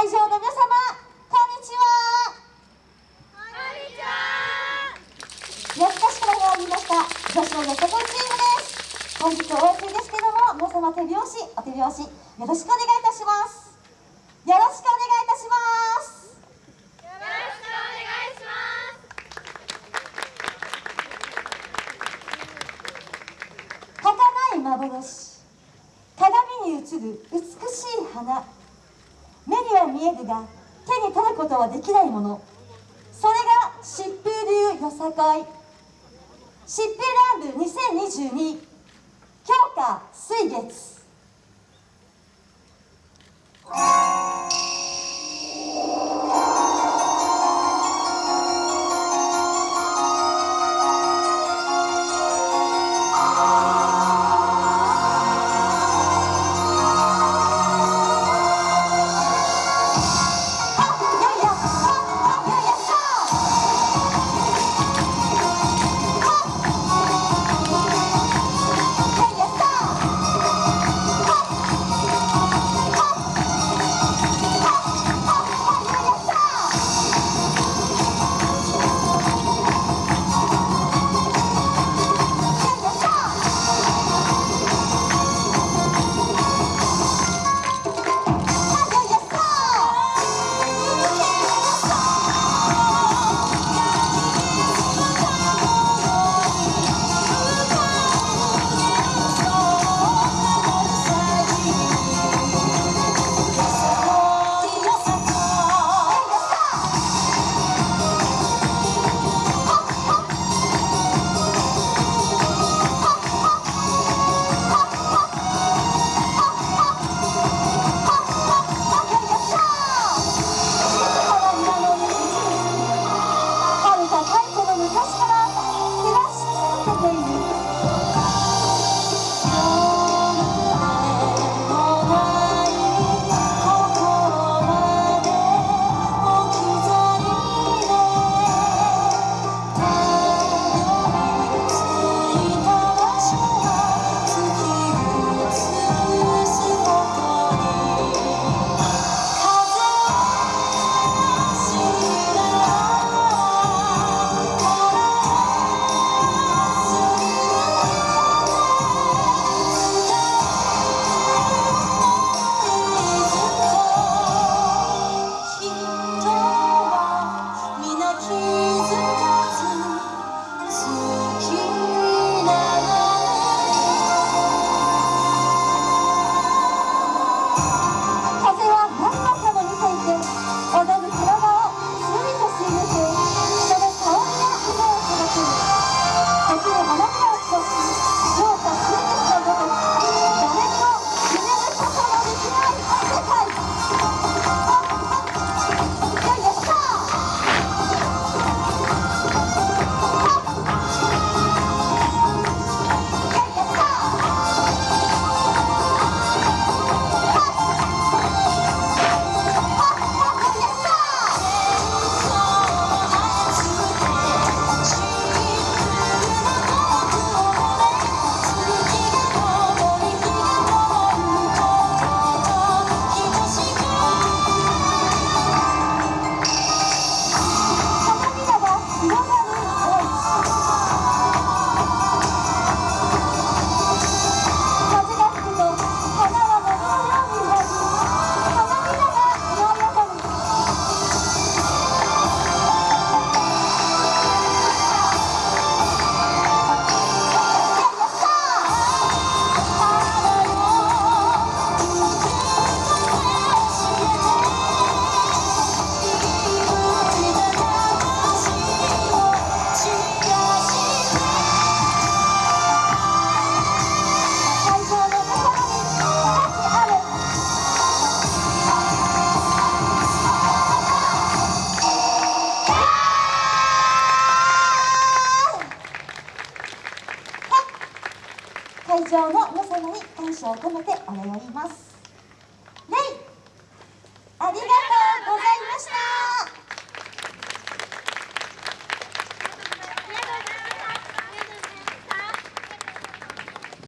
会場の皆様こんにちは。こんにちは。安田市から参りました。女子のよさこいチームです。本日お休みですけども皆様手拍子お手拍子よろしくお願いいたします。よろしくお願いいたします。よろしくお願いします。儚い幻。鏡に映る美しい花。目には見えるが手に取ることはできないもの。それが疾風流よさこい疾風乱舞2022強化水月。会場の皆様に感謝を込めてお礼を言います。